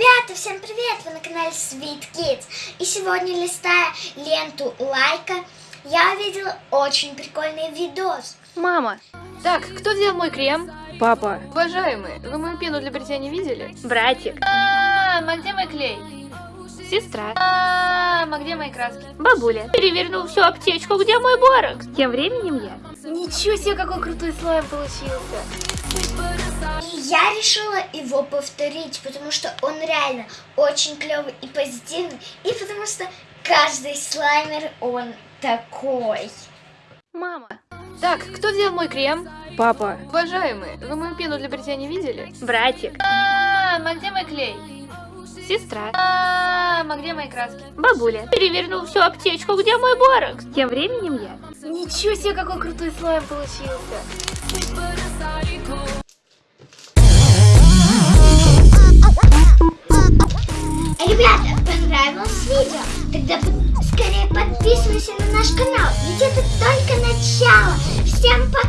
Ребята, всем привет! Вы на канале Sweet Kids. И сегодня, листая ленту лайка, я увидела очень прикольный видос. Мама, Так, кто взял мой крем? папа, Уважаемые, вы мою пену для бритья не видели? братик, Мам, а где мой клей? сестра, Мам, а где мои краски? бабуля. Перевернул всю аптечку, где мой борок? Тем временем я. Ничего себе, какой крутой слайм получился. И я решила его повторить, потому что он реально очень клевый и позитивный. И потому что каждый слаймер, он такой. Мама, Так, кто взял мой крем? папа, Уважаемые, вы мою пену для бритья не видели? братик, Мам, а где мой клей? сестра, Мам, а где мои краски? бабуля. Перевернул всю аптечку, где мой борок? Тем временем я. Ничего себе, какой крутой слайм получился. Ребята, понравилось видео? Тогда скорее подписывайся на наш канал, ведь это только начало. Всем пока!